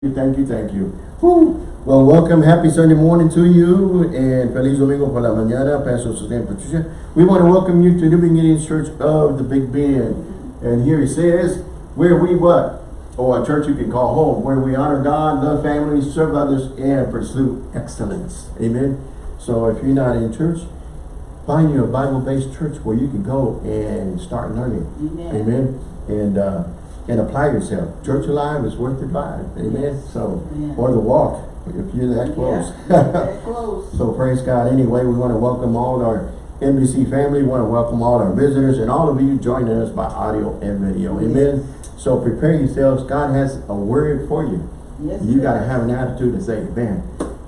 Thank you, thank you. Whew. Well, welcome. Happy Sunday morning to you. And Feliz Domingo por la mañana, Pastor Suzanne Patricia. We want to welcome you to New Beginnings Church of the Big Bend. And here he says, where we what? Or a church you can call home, where we honor God, love family, serve others, and pursue excellence. Amen. So if you're not in church, find you a Bible-based church where you can go and start learning. Amen. Amen. And uh, and apply yourself. Church Alive is worth the drive. Amen. So, Amen. or the walk, if you're that close. That close. so praise God. Anyway, we want to welcome all our NBC family. We want to welcome all our visitors and all of you joining us by audio and video. Amen. So prepare yourselves. God has a word for you. Yes, You got to have an attitude to say, man,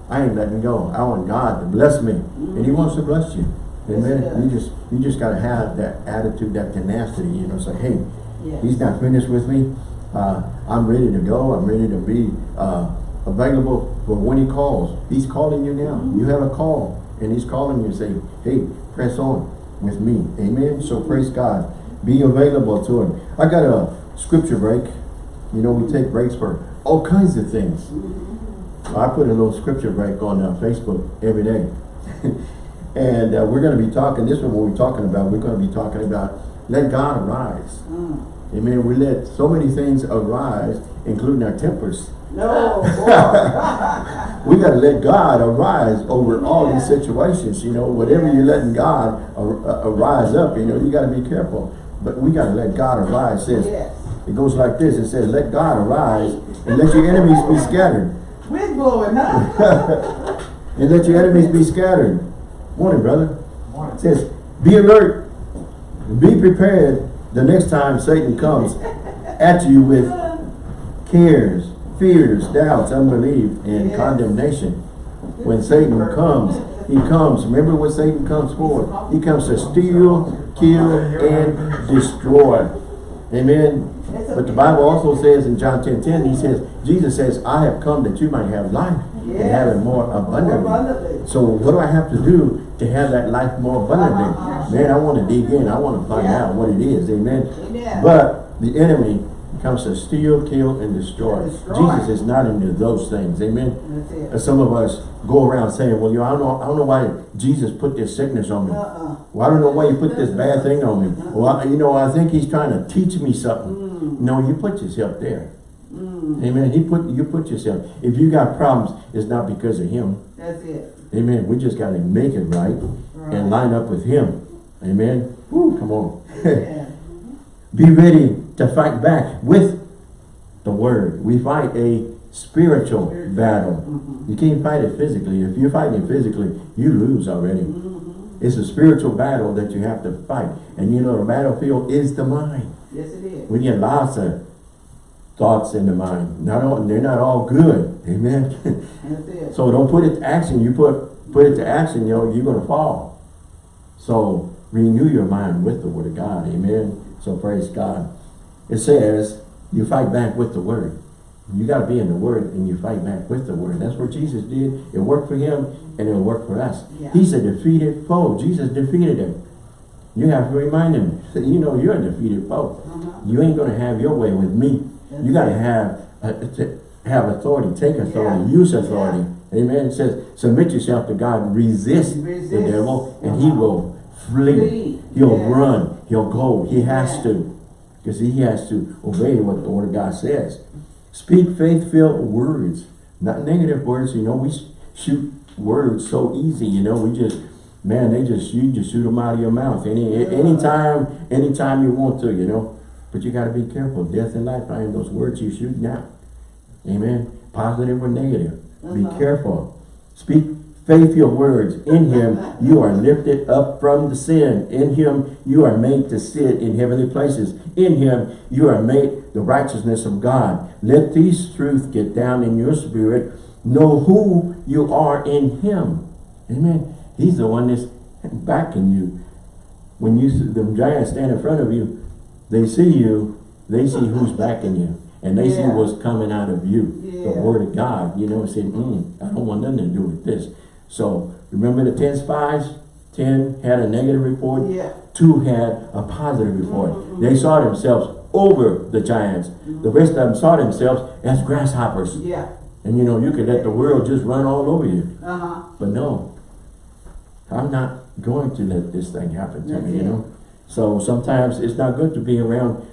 I ain't letting go. I want God to bless me. And he mm-hmm. wants to bless you. Amen. does. you just you just got to have that attitude, that tenacity, you know, say, hey, Yes. he's not finished with me. Uh, I'm ready to go. I'm ready to be uh, available for when he calls. He's calling you now. Mm-hmm. You have a call and he's calling you saying, hey, press on with me. Amen. So praise God. Be available to him. I got a scripture break. You know, we take breaks for all kinds of things. Mm-hmm. I put a little scripture break on uh, Facebook every day. and uh, we're going to be talking, this one we're talking about, we're going to be talking about let God arise. Mm. Amen. We let so many things arise, including our tempers. No. We got to let God arise over all these situations. You know, whatever you're letting God ar- arise up, you know, you got to be careful. But we got to let God arise. It says, yes. it goes like this. It says, let God arise and let your enemies be scattered. Wind blowing, huh? And let your enemies be scattered. Morning, brother. It says, be alert. Be prepared the next time Satan comes at you with cares, fears, doubts, unbelief, and Yes. condemnation. When Satan comes, he comes. Remember what Satan comes for? He comes to steal, kill, and destroy. Amen. But the Bible also says in John 10, 10, he says, Jesus says, I have come that you might have life and have it. More abundantly. So what do I have to do to have that life more abundantly? Uh-huh. Man, I want to dig in. I want to find Yeah. out what it is. Amen. Amen. But the enemy comes to steal, kill, and destroy. Destroy. Jesus is not into those things. Amen. And some of us go around saying, well, you know, I don't know, I don't know why Jesus put this sickness on me. Uh-uh. Well, I don't know why you put this bad thing on me. Well, I- you know, I think he's trying to teach me something. Mm. No, you put yourself there. Amen. He put you put yourself. If you got problems, it's not because of him. That's it. Amen. We just got to make it right, Right. and line up with him. Amen. Woo, come on. Yeah. Be ready to fight back with the word. We fight a spiritual battle. Mhm. You can't fight it physically. If you're fighting it physically, you lose already. Mm-hmm. It's a spiritual battle that you have to fight. And you know the battlefield is the mind. Yes, it is. Get lots of thoughts in the mind. Not all, they're not all good. Amen. So don't put it to action. You put put it to action, you know, you're gonna fall. So renew your mind with the word of God. Amen. So praise God. It says you fight back with the word. You got to be in the word and you fight back with the word. That's what Jesus did. It worked for him and it'll work for us. Yeah. He's a defeated foe. Jesus defeated him. You have to remind him, you know, you're a defeated foe. Uh-huh. You ain't going to have your way with me. You got to have uh, have authority, take authority, use authority. Amen. It says, submit yourself to God, resist, the devil, and he will flee. Flee. He'll Yeah. run. He'll go. He has Yeah. to. Because he has to obey what the word of God says. Speak faith-filled words, not negative words. You know, we shoot words so easy. You know, we just, man, they just, you just shoot them out of your mouth. Any, Yeah. anytime, anytime you want to, you know. But you got to be careful. Death and life are in those words you shoot now. Amen. Positive or negative. Be Uh-huh. careful. Speak faithful words. In him you are lifted up from the sin. In him you are made to sit in heavenly places. In him you are made the righteousness of God. Let these truths get down in your spirit. Know who you are in him. Amen. He's the one that's backing you. When you see the giants stand in front of you, they see you, they see who's backing you. And they see what's coming out of you. The word of God, you know, saying, mm, I don't want nothing to do with this. So remember the 10 spies? 10 had a negative report, Yeah. two had a positive report. Mhm. They saw themselves over the giants. The rest of them saw themselves as grasshoppers. Yeah. And you know, you could let the world just run all over you. Uh-huh. But no, I'm not going to let this thing happen to That's me, you know? So sometimes it's not good to be around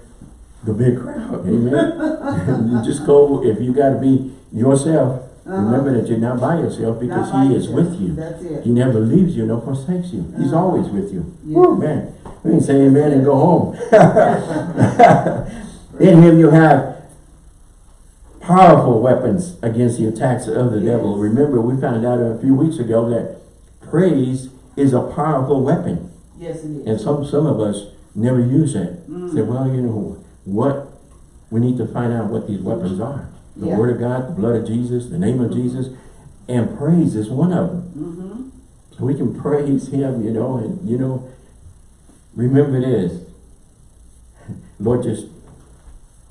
the big crowd, amen? you just go, if you gotta be yourself, Uh-huh. remember that you're not by yourself because by he is with you. That's it. He never leaves you nor forsakes you. He's Uh-huh. always with you. Yeah. Woo, man. We can say amen and go home. In him you have powerful weapons against the attacks of the devil. Remember, we found out a few weeks ago that praise is a powerful weapon. Yes, it is. And some, some of us never use it. Mm. Say, well, you know, what, we need to find out what these weapons are. The Yeah. word of God, the blood of Jesus, the name of Jesus, and praise is one of them. Mm-hmm. So we can praise him, you know, and you know, remember this. Lord just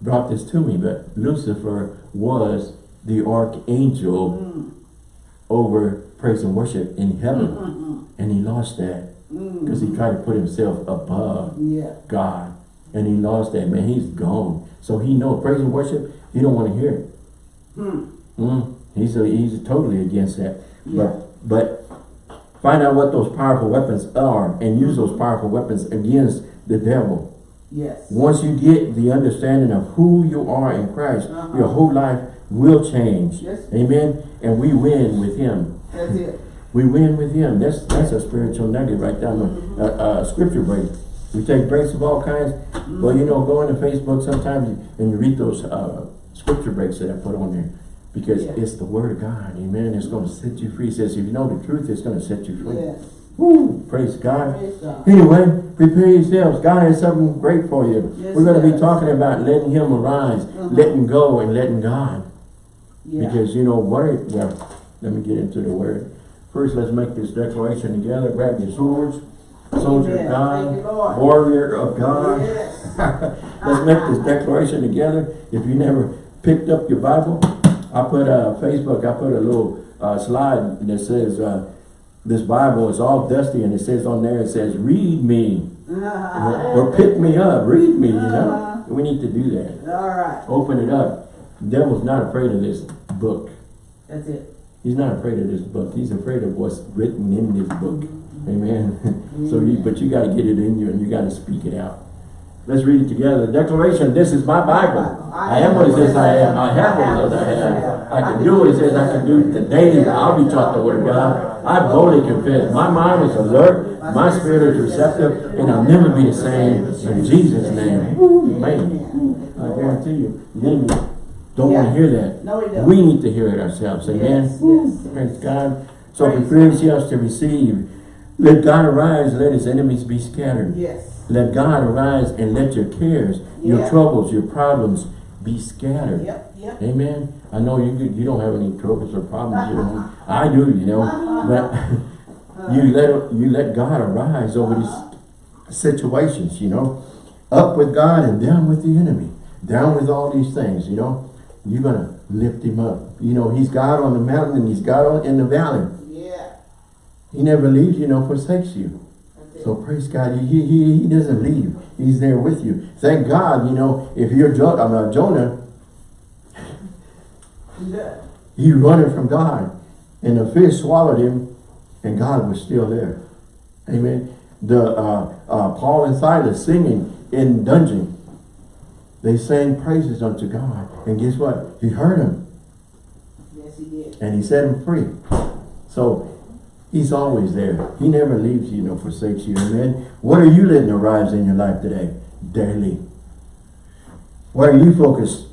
brought this to me, but Lucifer was the archangel Mm. over praise and worship in heaven. Mm-hmm. And he lost that Mm. Because he tried to put himself above Yeah. God. And he lost that, man. He's gone. So he know praise and worship, he don't want to hear it. Hmm. Mm, he's a, he's totally against that. Yeah. But but find out what those powerful weapons are and use those powerful weapons against the devil. Yes. Once you get the understanding of who you are in Christ, Uh-huh. your whole life will change. Yes. Amen. And we win with him. That's it. We win with him. That's that's a spiritual nugget right down the uh, uh, scripture break. We take breaks of all kinds. Well, you know, go into Facebook sometimes and you read those uh, scripture breaks that I put on there. Because Yeah. it's the word of God. Amen. It's going to set you free. It says if you know the truth, it's going to set you free. Yes. Woo! Praise God. Praise God. Anyway, prepare yourselves. God has something great for you. Yes, We're going to be talking about letting Him arise, Uh-huh. letting go, and letting God. Yeah. Because you know, word, well, let me get into the word. First, let's make this declaration together. Grab your swords. Soldier of God, warrior of God. Let's make this declaration together. If you never picked up your Bible, I put a Facebook, I put a little uh, slide that says, uh, this Bible is all dusty and it says on there, it says, read me. Uh-huh. Or, or pick me up, read me, you know. We need to do that. All right. Open it up. The devil's not afraid of this book. That's it. He's not afraid of this book. He's afraid of what's written in this book. Amen. so you, but you got to get it in you and you got to speak it out. Let's read it together. The Declaration, this is my Bible. I am what it says I am. I have what it says I am. I can do what it says I can do. Today I'll be taught the word of God. I boldly confess. My mind is alert. My spirit is receptive. And I'll never be the same. In Jesus' name. Amen. I guarantee you, the don't want to hear that. No, he don't. We need to hear it ourselves. Amen. Yes, yes. Praise God. So Praise prepare yourselves to receive. Let God arise, let his enemies be scattered. Yes. Let God arise and let your cares, your troubles, your problems be scattered. Yep, yep. Amen. I know you you don't have any troubles or problems. You know. I do, you know. But uh-huh. you let you let God arise over these situations, you know. Up with God and down with the enemy. Down with all these things, you know. You're gonna lift him up. You know, he's God on the mountain and he's God on, in the valley. Yeah. He never leaves you nor forsakes you. So praise God, he, he, he doesn't leave. He's there with you. Thank God, you know, if you're jo I mean, Jonah, Yeah. he running from God. And the fish swallowed him and God was still there. Amen. The uh, uh, Paul and Silas singing in dungeon. They sang praises unto God. And guess what? He heard them Yes, he did. and he set him free. So he's always there. He never leaves you nor forsakes you. Amen. What are you letting arise in your life today? Daily. What are you focused,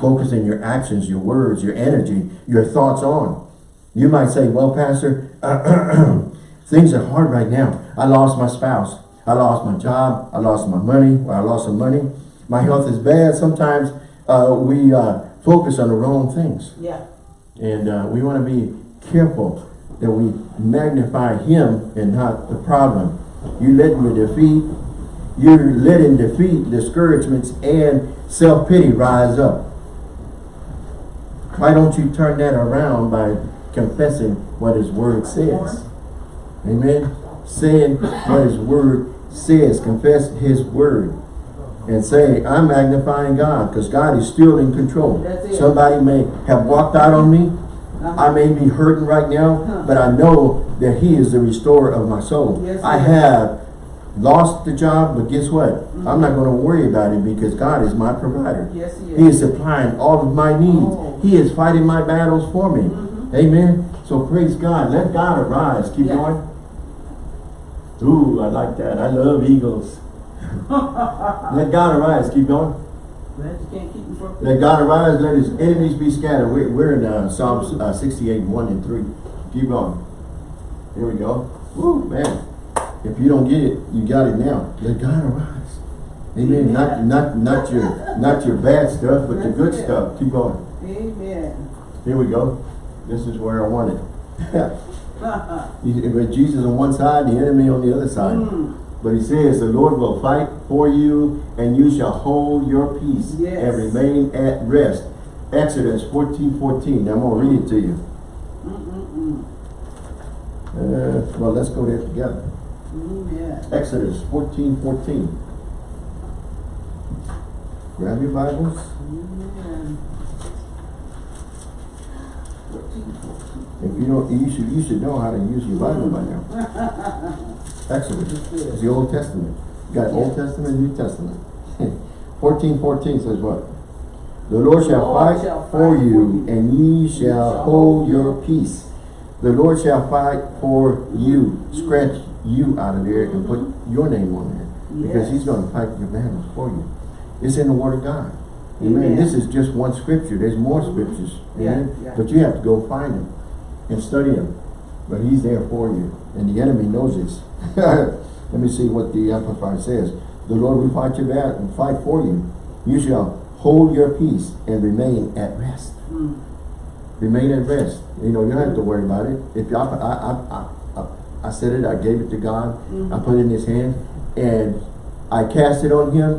focusing your actions, your words, your energy, your thoughts on? You might say, well, Pastor, things are hard right now. I lost my spouse. I lost my job. I lost my money. Or I lost some money. My health is bad. Sometimes uh, we uh, focus on the wrong things. Yeah. And uh, we want to be careful that we magnify him and not the problem. You let him defeat, you're letting defeat, discouragements, and self-pity rise up. Why don't you turn that around by confessing what his word says? Amen. Saying what his word says. Confess his word. And say, I'm magnifying God because God is still in control. Somebody may have walked out on me. Uh-huh. I may be hurting right now, Huh. but I know that he is the restorer of my soul. Yes, I have lost the job, but guess what? I'm not going to worry about it because God is my provider. Yes, he is. He is supplying all of my needs. Oh. He is fighting my battles for me. Mhm. Amen. So praise God. Let God arise. Keep Yeah. going. Ooh, I like that. I love eagles. Let God arise. Keep going. Glad you can't keep. Let God arise. Let his enemies be scattered. We're, we're in uh, Psalms uh, 68, 1 and 3. Keep going. Here we go. Woo, man. If you don't get it, you got it now. Let God arise. Amen. Not, not, not your, not your bad stuff, but the good it. stuff. Keep going. Amen. Here we go. This is where I want it. With Jesus on one side, the enemy on the other side. Mm. But he says, the Lord will fight for you, and you shall hold your peace Yes. and remain at rest. Exodus 14, 14. I'm going to read it to you. Mm-mm-mm. Uh, well, let's go there together. Amen. Exodus 14, 14. Grab your Bibles. If you don't, you should, you should know how to use your Bible by now. Exodus. It's the Old Testament. You got Old Testament, New Testament. 14, 14 says what? The Lord The shall Lord fight shall fight for you, you, and ye shall hold your peace. The Lord shall fight for you. Scratch you out of there and put mm-hmm. your name on there. Because he's going to fight your battles for you. It's in the Word of God. Amen. Amen. This is just one scripture. There's more scriptures. Yeah, yeah. But you have to go find them and study him. But he's there for you. And the enemy knows this. Let me see what the Amplified says. The Lord will fight your battle and fight for you. You shall hold your peace and remain at rest. Mm. Remain at rest. You know, you don't have to worry about it. If I, I, I, I, I, I said it, I gave it to God, I put it in his hand, and I cast it on him,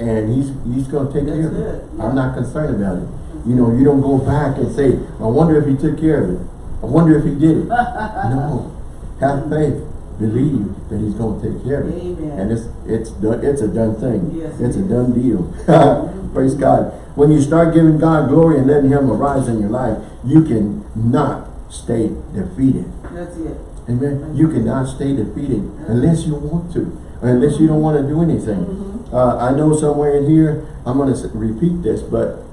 Mm-hmm. and he's he's gonna take care of That's it. yeah. I'm not concerned about it. You know, you don't go back and say, I wonder if he took care of it. I wonder if he did it. no. Have faith. Believe that he's gonna take care of it. Amen. And it's it's done it's a done thing. Yes, it's a done deal. Praise God. When you start giving God glory and letting him arise in your life, you can not stay defeated. That's it. Amen. You cannot stay defeated unless you want to, or unless you don't want to do anything. Mm-hmm. Uh, I know somewhere in here, I'm going to repeat this, but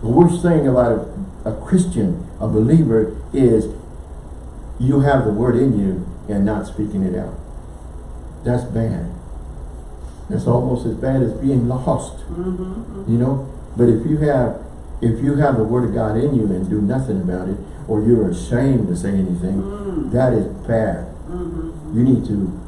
the worst thing about a, a Christian, a believer, is you have the word in you and not speaking it out. That's bad. That's almost as bad as being lost, Mm-hmm. you know? But if you have, if you have the word of God in you and do nothing about it, or you're ashamed to say anything, Mm. that is bad. Mm-hmm. You need to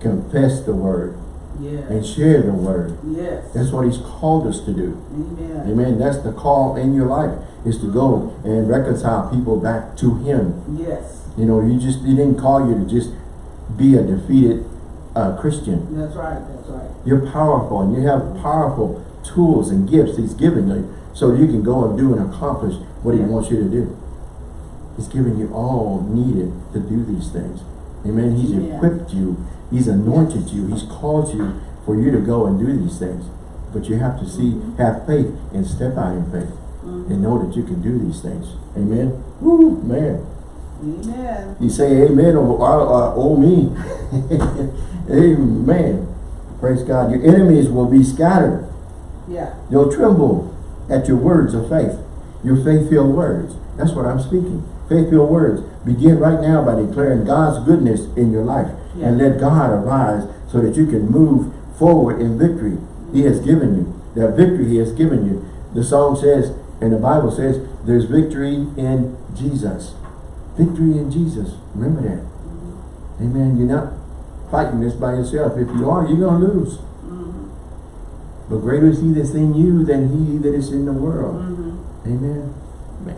confess the word Yes. and share the word. Yes. That's what he's called us to do. Amen. Amen. That's the call in your life is to go and reconcile people back to him. Yes. You know, you just he didn't call you to just be a defeated uh, Christian. That's right. That's right. You're powerful and you have powerful tools and gifts he's given you so you can go and do and accomplish what he wants you to do. He's given you all needed to do these things. Amen. He's Yeah. equipped you. He's anointed you. He's called you for you to go and do these things. But you have to see, have faith and step out in faith and know that you can do these things. Amen. Woo, man. Amen. You say amen or, or, or oh me. amen. Praise God. Your enemies will be scattered. Yeah. They'll tremble at your words of faith. Your faith-filled words. That's what I'm speaking. Faith-filled words. Begin right now by declaring God's goodness in your life. Yeah. And let God arise so that you can move forward in victory. He has given you. That victory he has given you. The song says, and the Bible says, there's victory in Jesus. Victory in Jesus. Remember that. Amen. You're not fighting this by yourself. If you are, you're going to lose. Mm-hmm. But greater is he that's in you than he that is in the world. Mm-hmm. Amen. Man.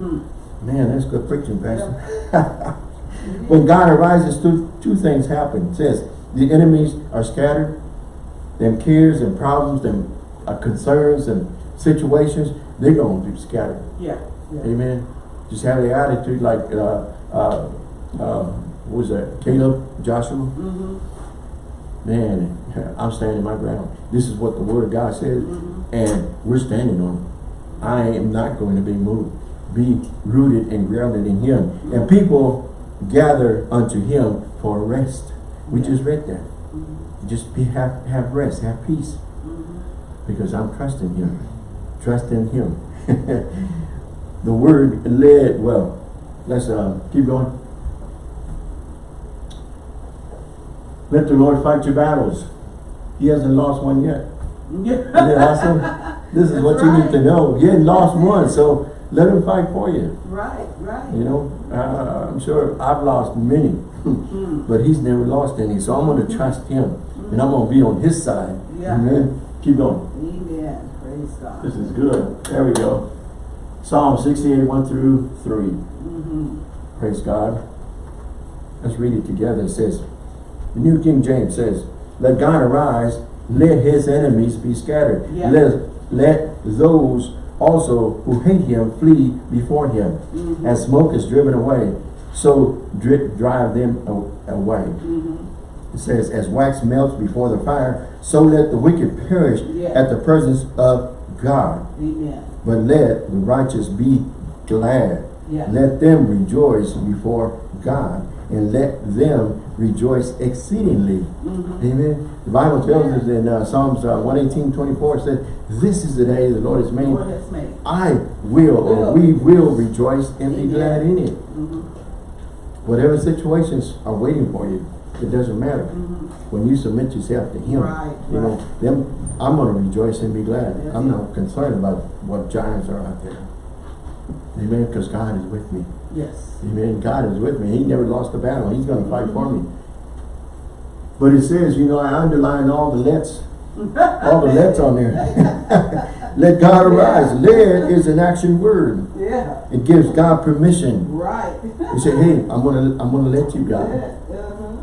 Hmm. Man, that's good preaching, Pastor. when God arises, two, two things happen. It says, the enemies are scattered. Them cares and problems and uh, concerns and situations, they're going to be scattered. Yeah. Yeah. Amen. Just have the attitude like, uh, uh, uh, what was that, Caleb, Joshua? Mm-hmm. Man, I'm standing my ground. This is what the word of God says, Mm-hmm. and we're standing on it. I am not going to be moved. Be rooted and grounded in him. And people gather unto him for rest. We just read that. Just be have have rest, have peace. Because I'm trusting him. Trust in him. the word led, well, let's uh, keep going. Let the Lord fight your battles. He hasn't lost one yet. Isn't that awesome? This is what you need to know. He ain't lost one, so let him fight for you. Right, right. You know, uh, I'm sure I've lost many, Mm. but he's never lost any. So I'm going to trust him, and I'm going to be on his side. Yeah. Amen. Keep going. Amen. Praise God. This is good. There we go. Psalm 68, 1 through 3. Mm-hmm. Praise God. Let's read it together. It says, the New King James says, Let God arise, let his enemies be scattered. Yeah. Let, let those also who hate him flee before him. Mhm. As smoke is driven away, so dri drive them away. Mm-hmm. It says, as wax melts before the fire, so let the wicked perish Yeah. at the presence of God. Amen. But let the righteous be glad. Yeah. Let them rejoice before God, and let them rejoice exceedingly. Mm-hmm. Amen. The Bible tells us in uh, Psalms uh, 118, 24, it said, This is the day the Lord has made. Lord has made. I will, or we will rejoice and be glad in it. Mm-hmm. Whatever situations are waiting for you, it doesn't matter. Mm-hmm. When you submit yourself to Him, Right, you know, right. them, I'm going to rejoice and be glad. That's I'm not concerned about what giants are out there. Amen. Because God is with me. Yes. Amen. God is with me. He never lost a battle. He's going to fight for me. But it says, you know, I underline all the let's, all the let's on there. Let God arise. Let is an action word. Yeah. It gives God permission. Right. You say, hey, I'm gonna, I'm gonna let you, God. Uh-huh.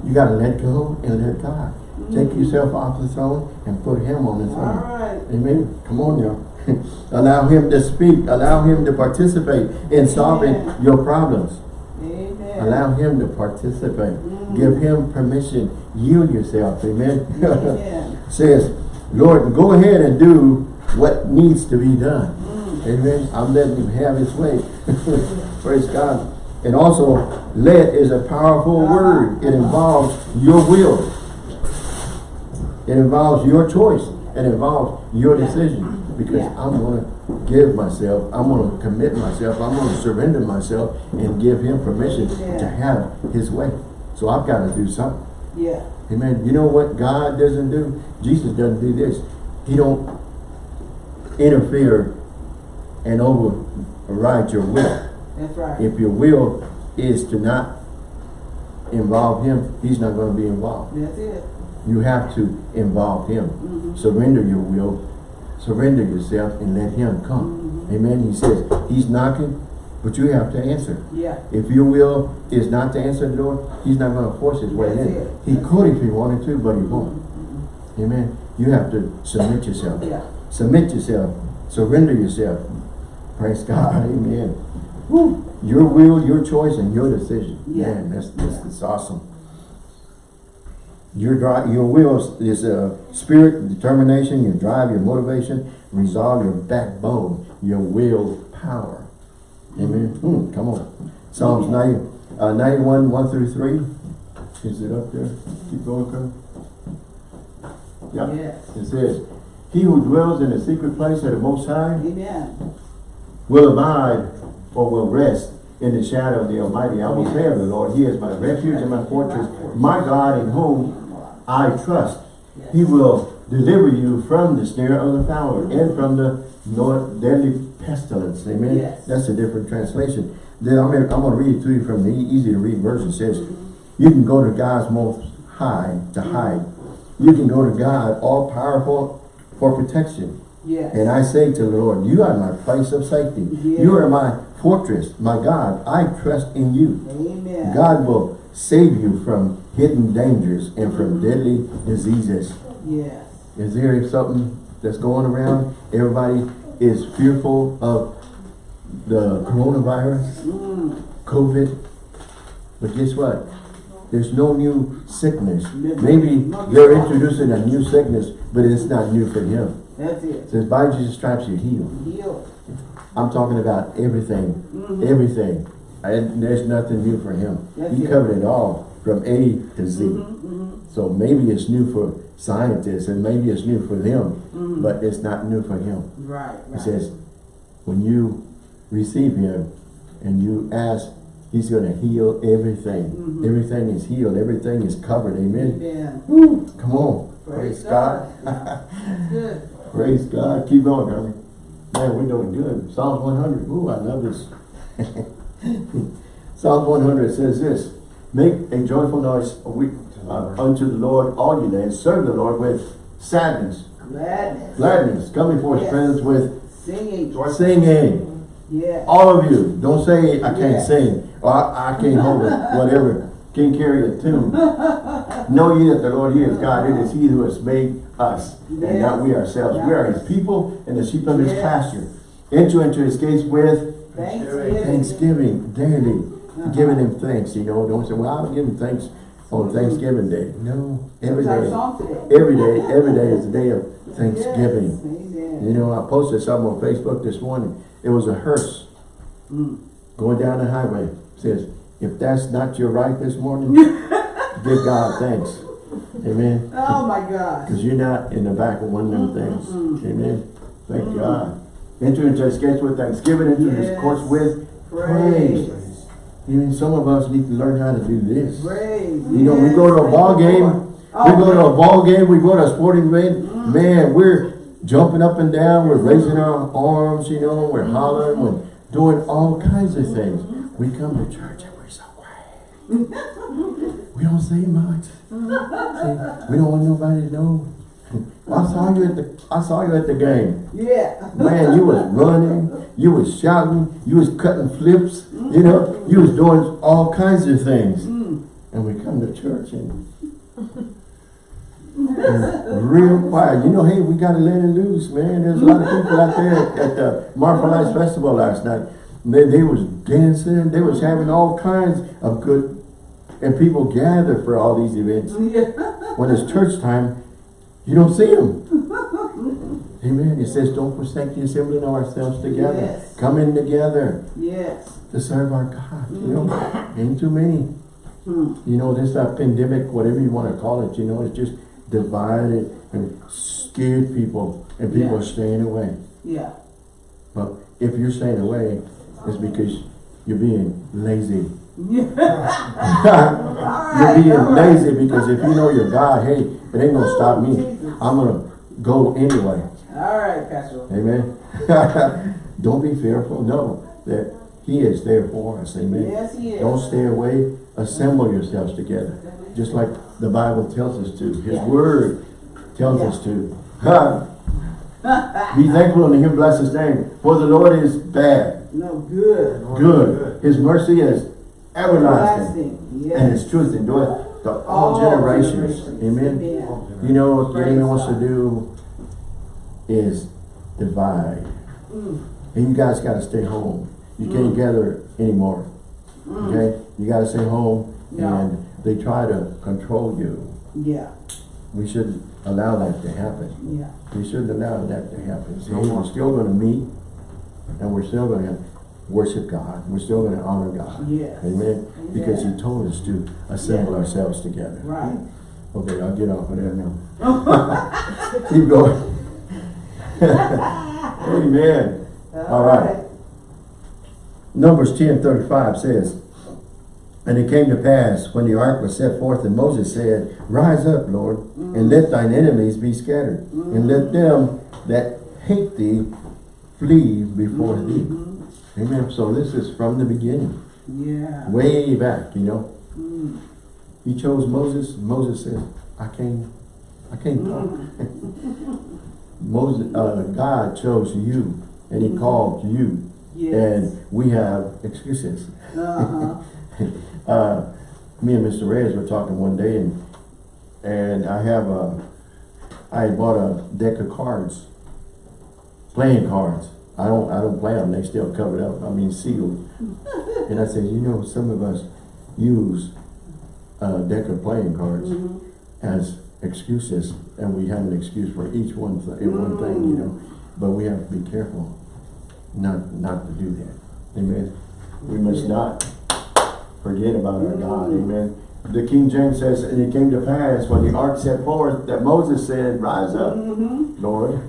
You gotta let go and let God. Take yourself off the throne and put Him on the throne. right. Amen. Come on, y'all. allow Him to speak. Allow Him to participate in solving Amen. your problems. Amen. Allow Him to participate. Mm. Give Him permission. Yield yourself. Amen. Amen. Says, Lord, go ahead and do what needs to be done. Mm. Amen. I'm letting Him have His way. Praise God. And also, let is a powerful word. It involves your will. It involves your choice. It involves your decision. Because Yeah. I'm going to give myself, I'm going to commit myself, I'm going to surrender myself and give him permission Yeah. to have his way. So I've got to do something. Yeah. Amen. You know what God doesn't do? Jesus doesn't do this. He don't interfere and override your will. That's right. If your will is to not involve him, he's not going to be involved. That's it. You have to involve him. Mhm. Surrender your will. Surrender yourself and let him come. Mhm. Amen. He says, he's knocking, but you have to answer. Yeah. If your will is not to answer the door, he's not going to force his way That's in. it. He That's could if he wanted to, but he won't. Mhm. Amen. You have to submit yourself. Yeah. Submit yourself. Surrender yourself. Praise God. Amen. Woo. Your will, your choice, and your decision. Yeah. Man, that's, that's, that's awesome. Your drive, your will is, a spirit, determination, your drive, your motivation, resolve, your backbone, your will power. Amen. Hmm, come on. Psalms 90, uh, 91, 1 through 3. Is it up there? Keep going, Kurt. Yep. Yes. It says, He who dwells in the secret place of the Most High Amen. will abide or will rest in the shadow of the Almighty. I will say of the Lord, He is my refuge and my fortress, my God in whom I trust. He will deliver you from the snare of the fowler and from the deadly pestilence. Amen. Yes. That's a different translation. Then I'm, going to read it to you from the easy to read version. It says, you can go to God's most high to hide. You can go to God all powerful for protection. Yes. And I say to the Lord, you are my place of safety. Yeah. You are my fortress, my God. I trust in you. Amen. God will save you from hidden dangers and from deadly diseases. Yes. Is there something that's going around? Everybody is fearful of the coronavirus, Mm. COVID. But guess what? There's no new sickness. Maybe they're introducing a new sickness, but it's not new for him. That's It it. says, by Jesus' stripes you're healed. Heal. I'm talking about everything, everything. And there's nothing new for him. He covered it all from A to Z. Mm-hmm, So maybe it's new for scientists and maybe it's new for them, but it's not new for him. Right, right. says, when you receive him and you ask, he's going to heal everything. Mhm. Everything is healed. Everything is covered. Amen. Woo, come on. Praise Praise God. Good. Praise God. Keep going, Gummy. Man, we're doing good. Psalms 100. Ooh, I love this. Psalms 100 says this. Make a joyful noise uh, unto the Lord, all you lands. Serve the Lord with sadness, Gladness. gladness. Come before his Yes. presence with Singing. singing. Yeah. All of you, don't say I can't Yeah. sing or I, I can't hold it, whatever. Can't carry a tune. know ye that the Lord He is God. It is He who has made us and not we ourselves. We are His people and the sheep of His Yes. pasture. Enter into His gates with Thanksgiving. thanksgiving daily. Uh-huh. Giving Him thanks, you know. Don't say, well, I'll give Him thanks on Thanksgiving Day. No, every day. Every day, every day is a day of Thanksgiving. Yes. You know, I posted something on Facebook this morning. It was a hearse Mm. going down the highway. Says, if that's not your right this morning, give God thanks. Amen. Oh my God. Because you're not in the back of one of them things. Amen. Thank God. Enter into his gates with thanksgiving, into his Yes. courts with Praise. praise. Even some of us need to learn how to do this. Praise. You know, we go to a ball game, Lord. Oh, we Oh, go to a ball game, we go to a sporting event, mm. man, we're jumping up and down, we're raising our arms, you know, we're hollering, we're doing all kinds of things. Mm-hmm. We come to church and we're so quiet. We don't say much. See, we don't want nobody to know. I saw you at the I saw you at the game. Yeah. Man, you was running, you was shouting, you was cutting flips, you know, you was doing all kinds of things. And we come to church and and real quiet. You know, hey, we gotta let it loose, man. There's a lot of people out there at, at the Marfa Lights Festival last night. They, they was dancing, they was having all kinds of good, and people gather for all these events. Yeah. When it's church time, you don't see them. Amen. It says, don't forsake the assembling of ourselves together. Yes. Coming together Yes. to serve our God. You know, ain't too many. Hmm. You know, this uh, pandemic, whatever you want to call it, you know, it's just divided and scared people and people Yeah. are staying away. Yeah. But if you're staying away, it's because you're being lazy. Yeah. you're being lazy because if you know your God, hey, it ain't gonna stop me. I'm gonna go anyway. All right, Pastor. Amen. Don't be fearful. Know that He is there for us. Amen. Yes, he is. Don't stay away. Assemble yourselves together. Just like the Bible tells us to. His Yeah. word tells us to. Be thankful unto him, bless his name. For the Lord is bad, No good. good. His mercy is everlasting. Everlasting. Yes. And his truth endureth to all All generations. generations. Amen. Amen. You know what the enemy wants to do is divide. Mm. And you guys gotta stay home. You can't gather anymore. Okay? You gotta stay home Yeah. and they try to control you. Yeah. We shouldn't allow that to happen. Yeah. We shouldn't allow that to happen. See, we're still gonna meet and we're still gonna worship God. We're still gonna honor God. Yes. Amen. Because He told us to assemble ourselves together. Right. Okay, I'll get off of that now. Keep going. Amen. All right. Numbers ten thirty-five says, And it came to pass, when the ark was set forth, and Moses said, Rise up, Lord, and let thine enemies be scattered, and let mm. them that hate thee flee before thee. Mm-hmm. Amen. So this is from the beginning, Yeah. way back, you know. Mm. He chose Moses. Moses said, I can't, I can't talk. Moses, uh, God chose you, and he called you, Yes. and we have excuses. Uh-huh. Uh, me and Mr. Reyes were talking one day, and and I have a, I bought a deck of cards, playing cards. I don't, I don't play them. They still covered up. I mean sealed. and I said, you know, some of us use uh, deck of playing cards Mhm. as excuses, and we have an excuse for each one, th- in one thing, you know, but we have to be careful not, not to do that, amen? We must not forget about our God, amen? The King James says, and it came to pass when the ark set forth, that Moses said, rise up, Mhm. Lord,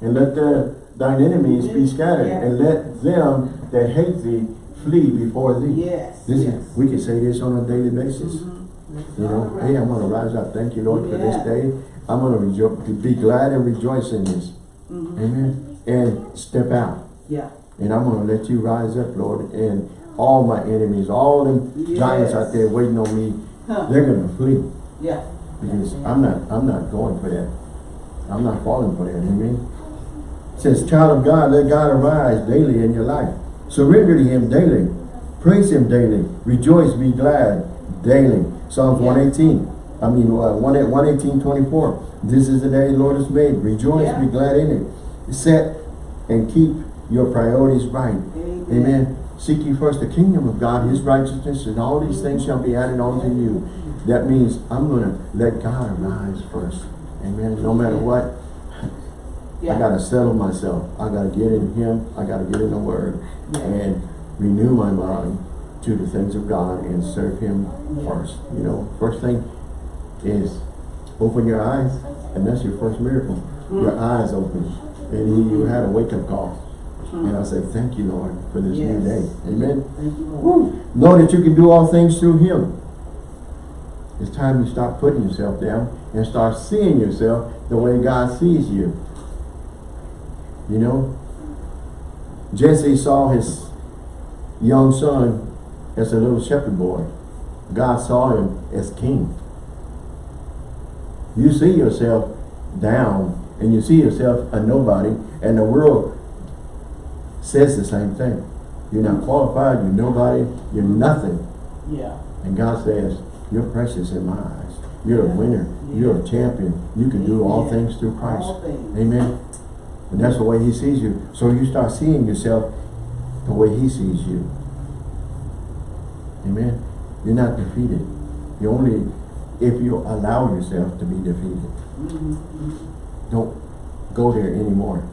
and let the, thine enemies be scattered, and let them that hate thee flee before thee. Yes, This yes. is, we can say this on a daily basis. Mhm. You know, right. hey, I'm gonna rise up. Thank you, Lord, for this day. I'm gonna be glad and rejoice in this. Mhm. Amen. And step out. Yeah. And I'm gonna let you rise up, Lord. And all my enemies, all them giants out there waiting on me, Huh. they're gonna flee. Yeah. Because I'm not, I'm not going for that. I'm not falling for that. Amen. Says, child of God, let God arise daily in your life. Surrender to Him daily. Praise Him daily. Rejoice, be glad daily. Psalms Yeah. 118. I mean, uh, 1 118, 24. This is the day the Lord has made. Rejoice, Yeah. be glad in it. Set and keep your priorities right. Amen. Amen. Seek ye first the kingdom of God, His righteousness, and all these things shall be added unto you. That means I'm going to let God arise first. Amen. No matter what, Yeah. I got to settle myself. I got to get in Him. I got to get in the Word and renew my mind to the things of God and serve Him first. You know, first thing is open your eyes, and that's your first miracle. Mm. Your eyes open, and you, had a wake-up call. And I say, thank you, Lord, for this new day. Amen. Thank you, Lord. Know that you can do all things through Him. It's time you stop putting yourself down and start seeing yourself the way God sees you. You know? Jesse saw his young son as a little shepherd boy. God saw him as king. You see yourself down and you see yourself a nobody and the world says the same thing. You're not qualified, you're nobody, you're nothing. Yeah. And God says, you're precious in my eyes. You're a Yeah. winner. You're a champion. You can do all things through Christ. Things. Amen. And that's the way he sees you. So you start seeing yourself the way he sees you. Amen. You're not defeated. You only, if you allow yourself to be defeated. Don't go there anymore.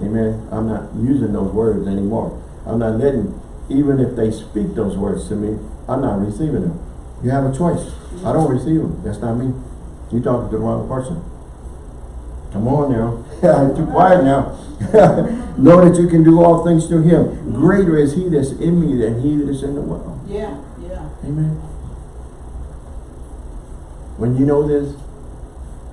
Amen. I'm not using those words anymore. I'm not letting, even if they speak those words to me, I'm not receiving them. You have a choice. I don't receive them. That's not me. You're talking to the wrong person. Come on now. Too quiet now. know that you can do all things through him. Greater is he that's in me than he that is in the world. Yeah. Yeah. Amen. When you know this,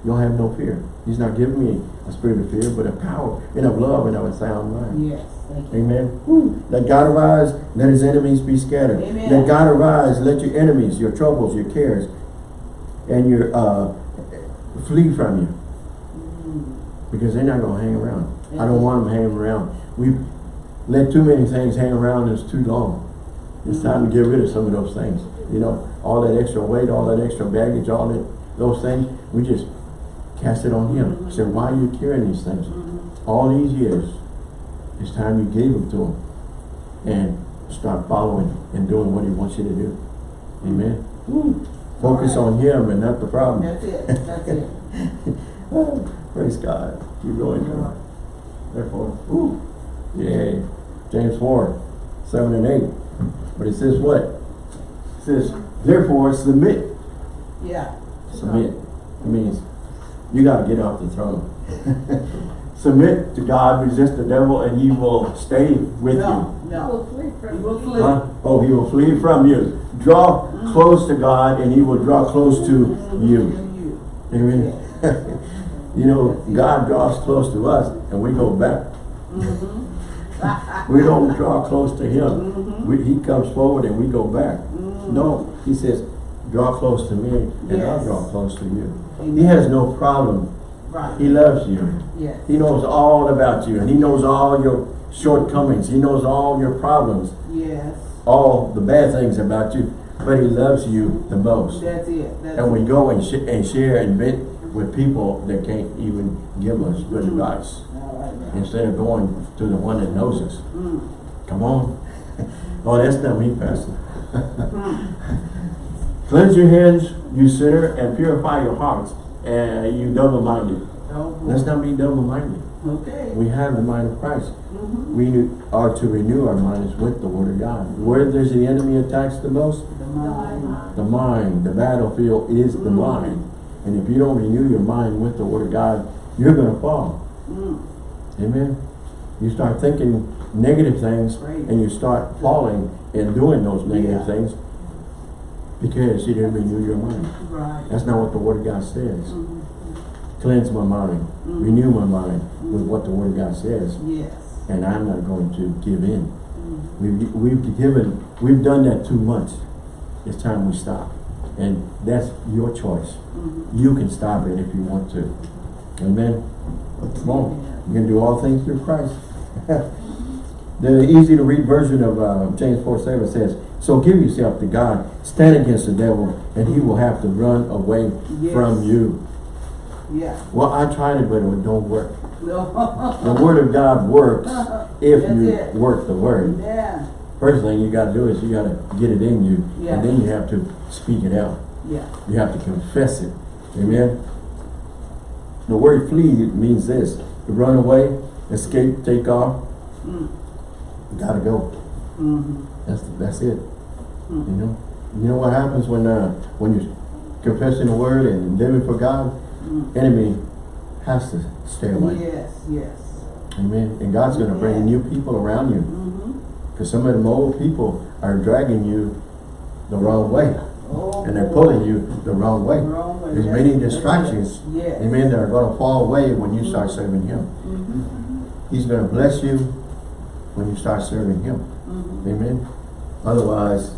you'll have no fear. He's not giving me a spirit of fear, but a power and of love and of a sound mind. Yes. Thank. Amen. Woo. Let God arise, let his enemies be scattered. Amen. Let God arise, let your enemies, your troubles, your cares, and your uh, flee from you. Because they're not going to hang around. I don't want them hanging around. We've let too many things hang around us too long. It's mm-hmm. time to get rid of some of those things. You know, all that extra weight, all that extra baggage, all that those things, we just cast it on him. Mm-hmm. I said, why are you carrying these things? Mm-hmm. All these years, it's time you gave them to him. And start following and doing what he wants you to do. Amen. Focus on him and not the problem. That's it. That's it. Praise God. Keep going now. Therefore, ooh, yay. James 4, 7 and 8. But it says what? It says, therefore submit. Yeah. Submit. It means you got to get off the throne. submit to God, resist the devil, and he will stay with No. you. No. Will flee from You flee. Huh? Oh, he will flee from you. Draw mm. close to God, and he will draw close to you. You. Amen. you know, God draws close to us and we go back. Mm-hmm. we don't draw close to him. Mm-hmm. We, he comes forward and we go back. Mm-hmm. No, he says, draw close to me and I'll draw close to you. Amen. He has no problem. Right. He loves you. Yes. He knows all about you and he knows all your shortcomings. He knows all your problems, Yes. all the bad things about you, but he loves you the most. That's it. That's And we go and, sh and share and vent with people that can't even give us good advice. All right. Instead of going to the one that knows us. Mm. Come on. oh, that's not me, Pastor. Cleanse your hands, you sinner, and purify your hearts, and you double-minded. Oh, Let's not be double-minded. Okay. We have the mind of Christ. Mhm. We are to renew our minds with the Word of God. Where does the enemy attacks the most? The mind. The mind. The battlefield is the Mm. mind. And if you don't renew your mind with the Word of God, you're going to fall. Mm. Amen. You start thinking negative things Right. and you start falling and doing those negative Yeah. things because you didn't renew your mind. Right. That's not what the Word of God says. Mhm. Cleanse my mind. Mm. Renew my mind with what the Word of God says. Yes. And I'm not going to give in. Mm. We've, we've given, we've done that too much. It's time we stop. And that's your choice. Mhm. You can stop it if you want to. Amen. Come on. You can do all things through Christ. the easy to read version of uh, James 4 7 says, So give yourself to God, stand against the devil, and he will have to run away Yes. from you. Yeah. Well, I tried it, but it don't work. No. The word of God works if That's you it. work the word. Yeah. First thing you gotta do is you gotta get it in you, Yeah. and then you have to speak it out. Yeah. You have to confess it. Amen. The word flee means this. To run away, escape, take off. Mm. You gotta go. Mhm. That's that's it. Mm. You know? You know what happens when uh when you're confessing the word and living for God? Mm. Enemy has to stay away. Yes. Yes. Amen. And God's gonna bring new people around you. Because some of them old people are dragging you the wrong way. Oh. And they're pulling you the wrong way. Wrong way. There's Yes. many distractions. Yes. Amen. That are going to fall away when you start serving Him. Mhm. He's going to bless you when you start serving Him. Mhm. Amen. Otherwise,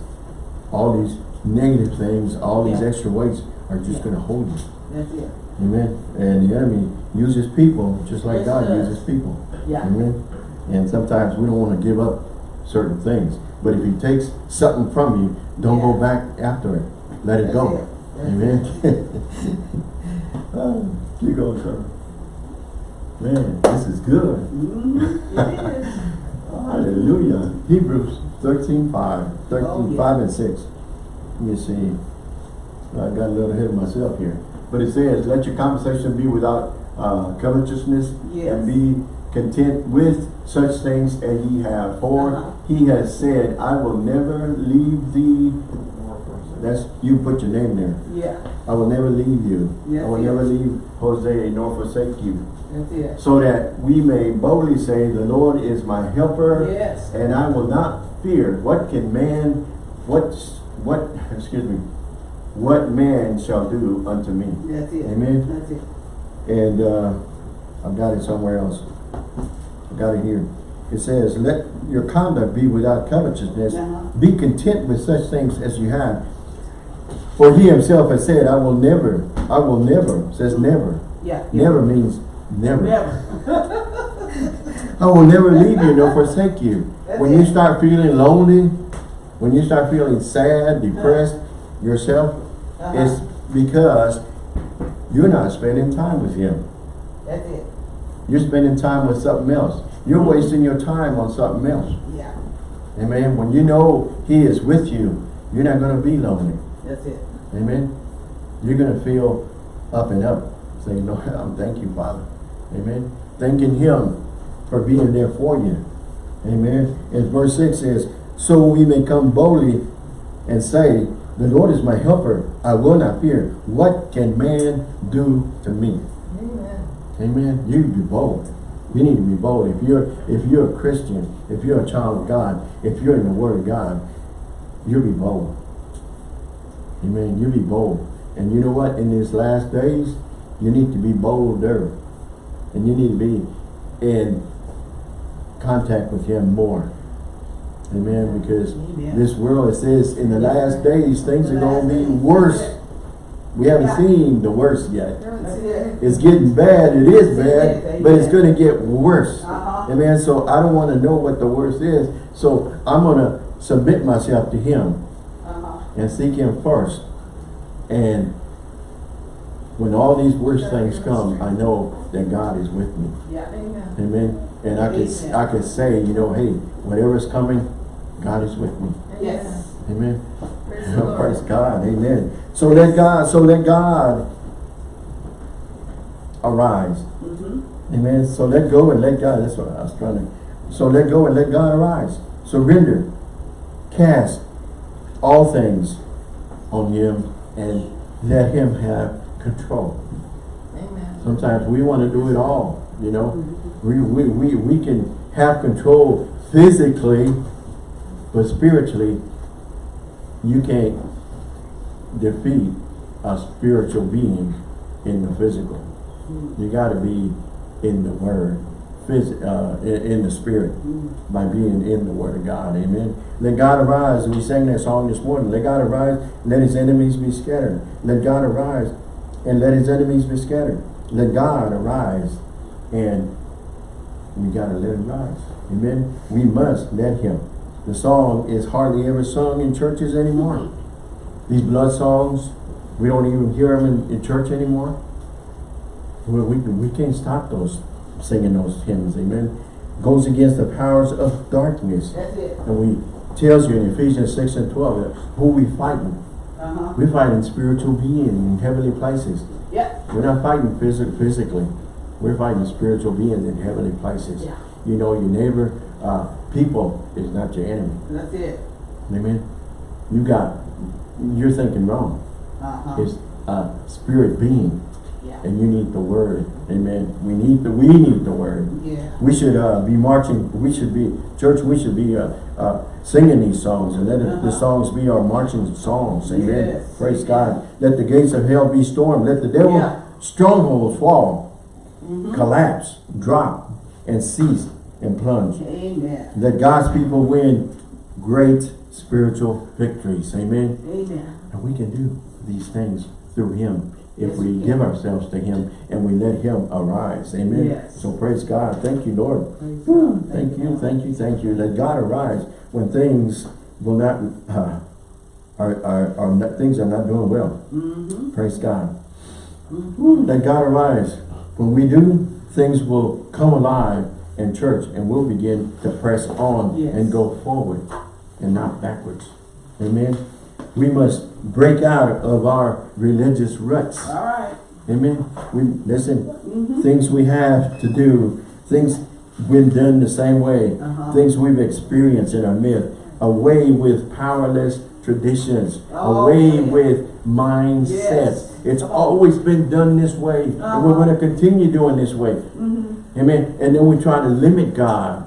all these negative things, all these Yeah. extra weights are just Yeah. going to hold you. That's it. Amen. And the enemy uses people just like Yes, God uses people. Yeah. Amen. And sometimes we don't want to give up certain things. But if he takes something from you, don't go back after it. Let it That's go. it. Amen. oh, keep going, sir. Man, this is good. Mhm. Is. Hallelujah. Hebrews 13, 5. 13, Oh, yeah. 5 and 6. Let me see. I got a little ahead of myself here. But it says, let your conversation be without uh, covetousness Yes. and be content with such things as ye have. For Uh-huh. he has said, I will never leave thee. That's, you put your name there. Yeah. I will never leave you. Yes, I will yes. never leave Jose nor forsake you. That's it. So that we may boldly say, the Lord is my helper Yes. and I will not fear. What can man, what, what, excuse me, what man shall do unto me? That's it. Amen. That's it. And uh, I've got it somewhere else. I got it here. It says, let your conduct be without covetousness. Uh-huh. Be content with such things as you have. For he himself has said, I will never, I will never, says never. Yeah. yeah. Never means never. Never. I will never leave you nor forsake you. That's When you start feeling lonely, when you start feeling sad, depressed yourself, Uh-huh. it's because you're not spending time with him. That's it. You're spending time with something else. You're wasting your time on something else. Yeah. Amen. When you know he is with you, you're not going to be lonely. That's it. Amen. You're going to feel up and up. Saying, Lord, I'm thank you, Father. Amen. Thanking him for being there for you. Amen. And verse 6 says, So we may come boldly and say, The Lord is my helper. I will not fear. What can man do to me? Amen. You be bold. You need to be bold. If you're if you're a Christian, if you're a child of God, if you're in the Word of God, you be bold. Amen. You be bold. And you know what? In these last days, you need to be bolder. And you need to be in contact with Him more. Amen. Because Amen. this world, it says, in the last days, things are going to be worse. We haven't seen the worst yet. It. It's getting bad. It is bad, but it's going to get worse. Uh-huh. Amen. So I don't want to know what the worst is. So I'm going to submit myself to Him Uh-huh. and seek Him first. And when all these worst things come, I know that God is with me. Yeah. Amen. Amen. And I can I can say, you know, hey, whatever's coming, God is with me. Yes. Amen. Praise Praise. Praise God, amen. So let God, so let God arise. Mm-hmm. Amen. So let go and let God. That's what I was trying to. So let go and let God arise. Surrender. Cast all things on Him and let Him have control. Amen. Sometimes we want to do it all, you know. We, we, we, we can have control physically, but spiritually, you can't defeat a spiritual being in the physical. You got to be in the Word, phys uh, in, in the Spirit, by being in the Word of God. Amen. Let God arise. And we sang that song this morning. Let God arise. Let His enemies be scattered. Let God arise, and let His enemies be scattered. Let God arise, and we got to let Him rise. Amen. We must let Him. The song is hardly ever sung in churches anymore. These blood songs, we don't even hear them in, in church anymore. We, we, we can't stop those, singing those hymns, amen. Goes against the powers of darkness. That's it. And we tells you in Ephesians 6 and 12, who we fighting. Uh-huh. We're fighting spiritual beings in heavenly places. Yep. We're not fighting phys physically. We're fighting spiritual beings in heavenly places. Yeah. You know, your neighbor, uh, people is not your enemy. That's it. Amen. You got, you're thinking wrong. Uh-huh. It's a spirit being Yeah. and you need the word. Amen. We need the, we need the word. Yeah. We should uh, be marching, we should be, church, we should be uh, uh, singing these songs and let the Uh-huh. songs be our marching songs. Amen. Yes. Praise God. Let the gates of hell be stormed. Let the devil Yeah. strongholds fall, Mhm. collapse, drop, and cease and plunge. Amen. Let God's people win great spiritual victories. Amen. Amen. And we can do these things through him if Yes, we we give ourselves to him and we let him arise. Amen. Yes. So praise God. Thank you, Lord. Praise. Thank you, thank you, thank you. Let God arise when things will not, uh, are, are, are not, things are not doing well. Mm-hmm. Praise God. Mm-hmm. Let God arise. When we do, things will come alive in church and we'll begin to press on Yes. and go forward and not backwards. Amen. We must break out of our religious ruts. All right. Amen. We listen, Mm-hmm. things we have to do, things we've done the same way, Uh-huh. things we've experienced in our myth, away with powerless traditions, Oh, away yeah. with mindsets. Yes. It's always been done this way, and we're Uh-huh. going to continue doing this way. Mm-hmm. Amen. And then we try to limit God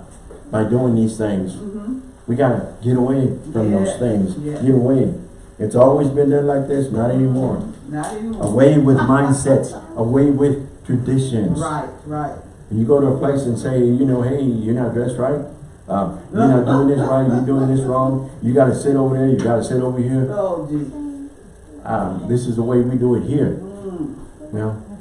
by doing these things. Mm-hmm. We got to get away from those things. Yeah. Get away. It's always been done like this, not anymore. Not anymore. Away with mindsets, away with traditions. Right, right. You go to a place and say, you know, hey, you're not dressed right. Uh, you're not doing this right. You're doing this wrong. You got to sit over there. You got to sit over here. Oh, gee. Um, this is the way we do it here. You know,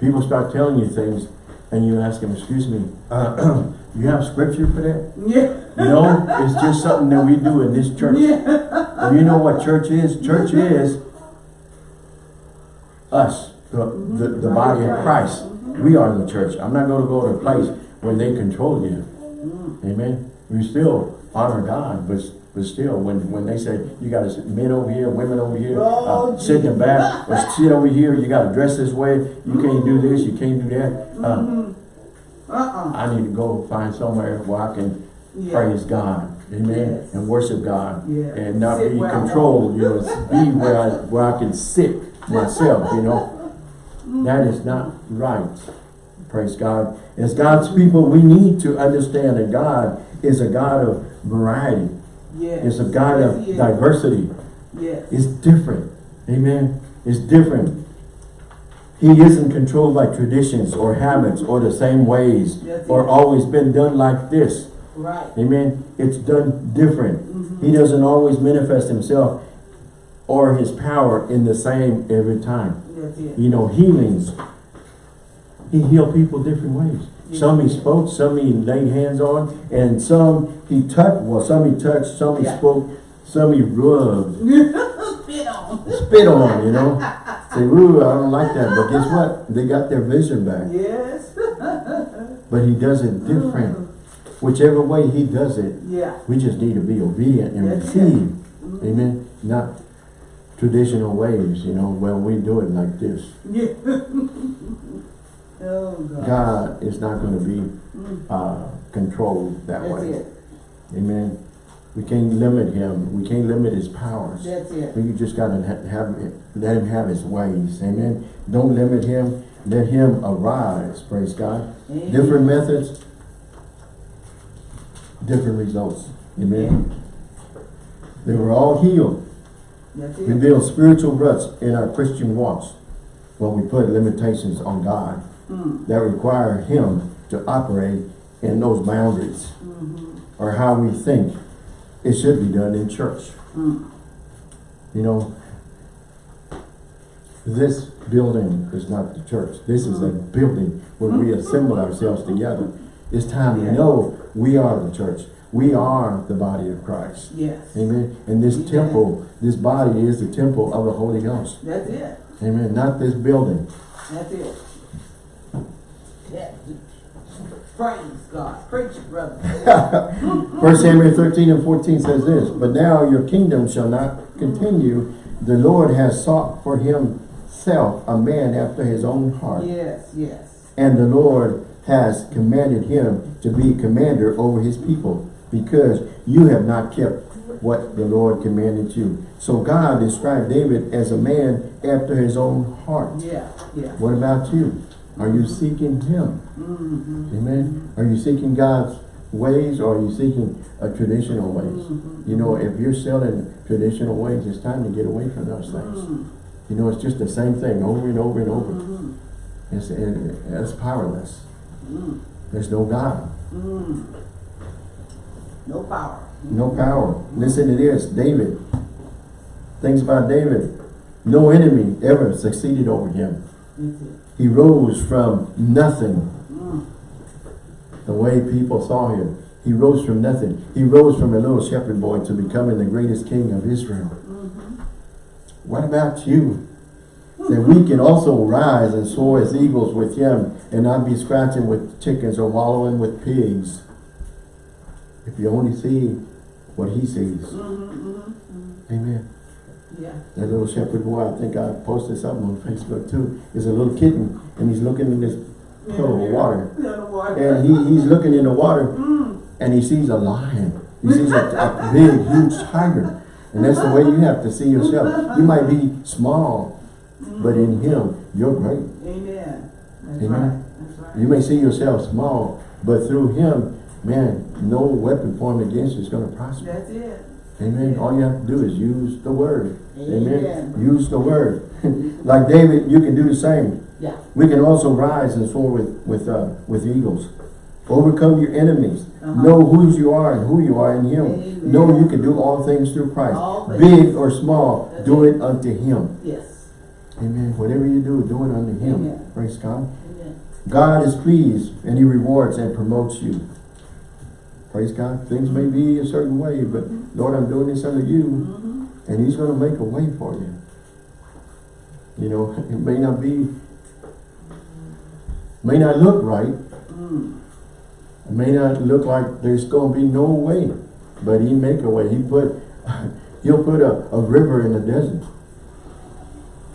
people start telling you things, and you ask them, excuse me, uh, you have scripture for that? Yeah. No, it's just something that we do in this church. Yeah. And you know what church is? Church is us, the, the, the body of Christ. We are the church. I'm not going to go to a place where they control you. Amen. We still honor God, but but still, when when they say you got to sit men over here, women over here, uh, sit in the back, or sit over here, you got to dress this way. You can't do this. You can't do that. Uh, Uh-uh. I need to go find somewhere where I can Yeah. praise God, amen, Yes. and worship God, Yeah. and not Sit be controlled. You know, be where I where I can sit myself. You know, that is not right. Praise God. As God's people, we need to understand that God is a God of variety. Yes. Is a God Yes, of diversity. Yes. It's different. Amen. It's different. He isn't controlled by traditions or habits or the same ways Yes, or always been done like this. Right. Amen. It's done different. Mm-hmm. He doesn't always manifest himself or his power in the same every time. You know, healings. He healed people different ways. Some he spoke, some he laid hands on, and some he touched, well, some he touched, some he Yeah. spoke, some he rubbed, Spit on. spit on, you know. Say, ooh, I don't like that. But guess what? They got their vision back. Yes. But he does it different. Mm. Whichever way he does it, Yeah. we just need to be obedient and it. receive mm-hmm. Amen. Not traditional ways, you know, well, we do it like this. Yeah. Oh God. God is not going to be Mm, uh, controlled that That's way. it. Amen. We can't limit him. We can't limit his powers. That's it. We just got to ha have it, let him have his ways. Amen. Don't limit him. Let him arise. Praise God. Amen. Different methods, different results. Amen. They were all healed. We build spiritual ruts in our Christian walks when we put limitations on God Mm, that require him to operate in those boundaries mhm, or how we think it should be done in church. mm. You know, this building is not the church. This is a building where we assemble ourselves together. It's time to know we are the church. We are the body of Christ. Yes. Amen. And this Amen. temple, this body is the temple of the Holy Ghost. That's it. Amen. Not this building. That's it. Praise God. Preach, brother. First Samuel 13 and 14 says this, But now your kingdom shall not continue. The Lord has sought for himself a man after his own heart. yes, yes. And the Lord has commanded him to be commander over his people because you have not kept what the Lord commanded you. So God described David as a man after his own heart. Yeah, yeah. What about you? Are you seeking him? Mm-hmm. Amen. Are you seeking God's ways or are you seeking a traditional ways? Mm-hmm. You know, if you're selling traditional ways, it's time to get away from those things. Mm-hmm. You know, it's just the same thing over and over and over. Mm-hmm. It's, it, it's powerless. Mm, There's no God, mm. No power. no power. Listen to this, David. Things about David. No enemy ever succeeded over him. That's it. He rose from nothing the way people saw him. He rose from nothing. He rose from a little shepherd boy to becoming the greatest king of Israel. Mm-hmm. What about you? That we can also rise and soar as eagles with him and not be scratching with chickens or wallowing with pigs. If you only see what he sees. Mm-hmm. Mm-hmm. Amen. Yeah. That little shepherd boy, I think I posted something on Facebook too, is a little kitten and he's looking in this puddle of water. Yeah, water. And he, he's looking in the water Mm. and he sees a lion. He sees a, a big, huge tiger. And that's the way you have to see yourself. You might be small, but in him, you're great. Amen. That's Amen. right. That's right. You may see yourself small, but through him, man, no weapon formed against you is going to prosper. That's it. Amen. All you have to do is use the word. Amen. Amen. Use the word. like David, you can do the same. Yeah. We can also rise and soar with with uh, with eagles. Overcome your enemies. Uh-huh. Know whose you are and who you are in Him. Amen. Know you can do all things through Christ. Things. Big or small, That's do it. it unto Him. Yes. Amen. Whatever you do, do it unto Him. Amen. Praise God. Amen. God is pleased and He rewards and promotes you. Praise God. Things may be a certain way, but Lord, I'm doing this under you. Mm-hmm. And He's going to make a way for you. You know, it may not be, may not look right. Mm. It may not look like there's going to be no way. But He make a way. He put, He'll put a, a river in the desert.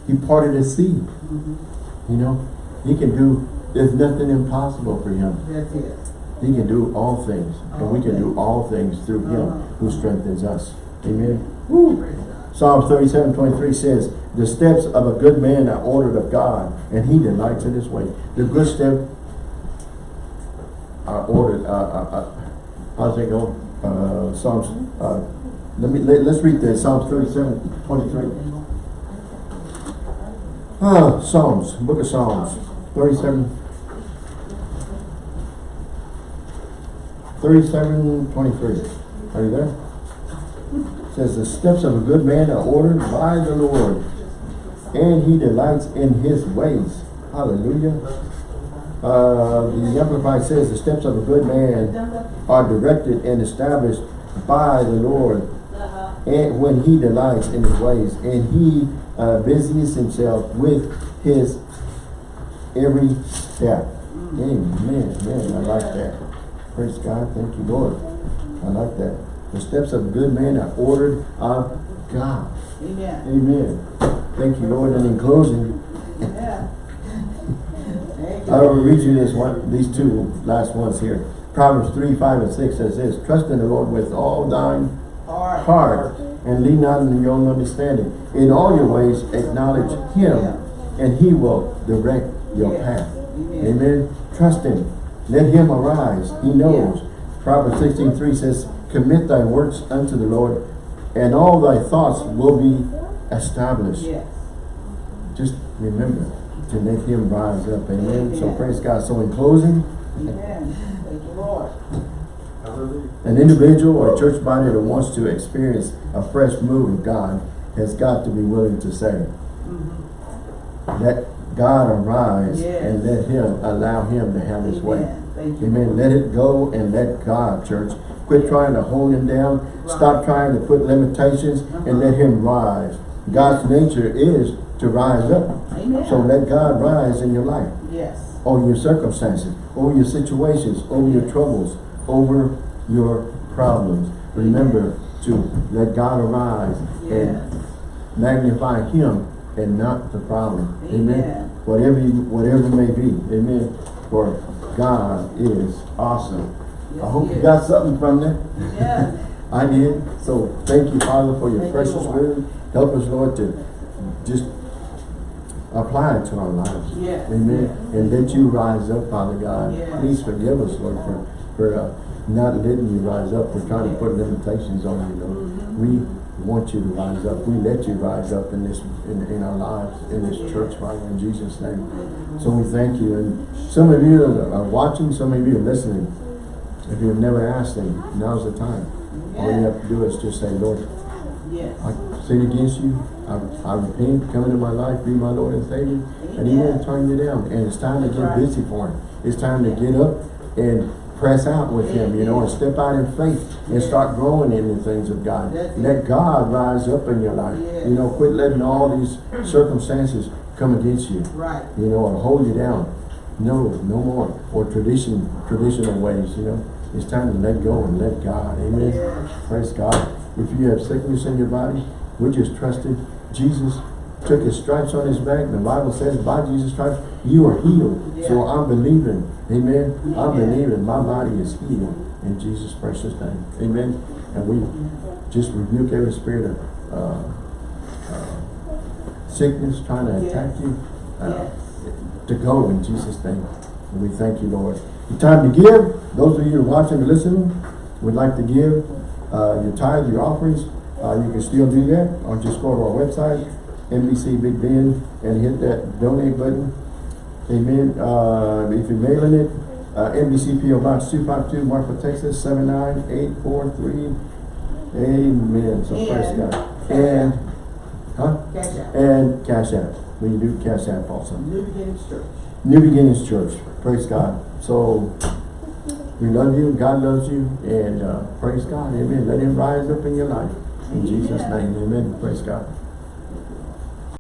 He parted the sea. Mm-hmm. You know, He can do, there's nothing impossible for Him. That's it. He can do all things. And we can do All all things through Him Uh-huh. who strengthens us. Amen. God. Psalms 37, 23 says, The steps of a good man are ordered of God, and he delights in his way. The good step are ordered, uh, uh, uh, how's it go? Uh, Psalms, uh, let me, let, us read this, Psalms 37, 23. Ah, Psalms, book of Psalms, 37, 37, 23. Are you there? says the steps of a good man are ordered by the Lord, and he delights in his ways. Hallelujah. Uh, the Amplified says the steps of a good man are directed and established by the Lord, and when he delights in his ways, and he uh, busies himself with his every step. Amen. Man, I like that. Praise God. Thank you, Lord. I like that. The steps of a good man are ordered of God. Amen. Amen. Thank you, Lord. And in closing, Yeah. I will read you this one, these two last ones here. Proverbs 3, 5, and 6 says this, Trust in the Lord with all thine Heart. heart, and lean not on your own understanding. In all your ways acknowledge him, and he will direct your path. Amen. Amen. Trust him. Let him arise. He knows. Proverbs 16, 3 says, Commit thy works unto the Lord, and all thy thoughts will be established. Yes. Just remember to let him rise up. Amen. So praise God. So in closing, Amen. Thank you, Lord. An individual or church body that wants to experience a fresh move of God has got to be willing to say, mm-hmm. let God arise Yes. and let him, allow him to have his way. Amen. You. Amen. Let it go and let God, church. Quit trying to hold him down. Stop trying to put limitations and uh-huh. let him rise. God's nature is to rise up. Amen. So let God rise in your life Yes. over your circumstances, over your situations, over your troubles, over your problems. Remember to let God arise Yes. and magnify him and not the problem. Amen. Amen. Whatever you, whatever it may be. Amen. For God is awesome. I hope you got something from that. Yeah. I did. So thank you, Father, for your Thank precious Lord. word. Help us, Lord, to just apply it to our lives. Yes. Amen. And let you rise up, Father God. Yes. Please forgive us, Lord, for, for uh, not letting you rise up. We're trying to put limitations on you, Lord. Mm-hmm. We want you to rise up. We let you rise up in this in, in our lives, in this church, Father, in Jesus' name. So we thank you. And some of you are watching, some of you are listening. If you've never asked him, now's the time. All you have to do is just say, Lord. I sin against you. I, I repent, come into my life, be my Lord and Savior. And he won't turn you down. And it's time to get busy for him. It's time to get up and press out with him, you know, and step out in faith and start growing in the things of God. Let God rise up in your life. You know, quit letting all these circumstances come against you, Right. you know, or hold you down. No, no more. Or tradition, traditional ways, you know. It's time to let go and let God. Amen. Praise God. If you have sickness in your body, we just trusted Jesus took his stripes on his back. The Bible says by Jesus' stripes, you are healed. So I'm believing. Amen. I'm believing my body is healed in Jesus' precious name. Amen. And we just rebuke every spirit of uh, uh, sickness trying to Yes. attack you. Uh, Yes. to go in Jesus' name. And we thank you, Lord. The time to give, those of you watching and listening, would like to give uh, your tithe, your offerings, uh, you can still do that, or just go to our website, NBC Big Bend, and hit that donate button. Amen. Uh, if you're mailing it, uh, NBC PO Box 252, Marfa, Texas 79843. Amen. So praise And- God. And, huh? Cash out. And Cash App. We do Cash App also. New Beginnings Church. New Beginnings Church. Praise God. So, we love you, God loves you, and uh, praise God. Amen. Let him rise up in your life. In Jesus' name, amen. Praise God.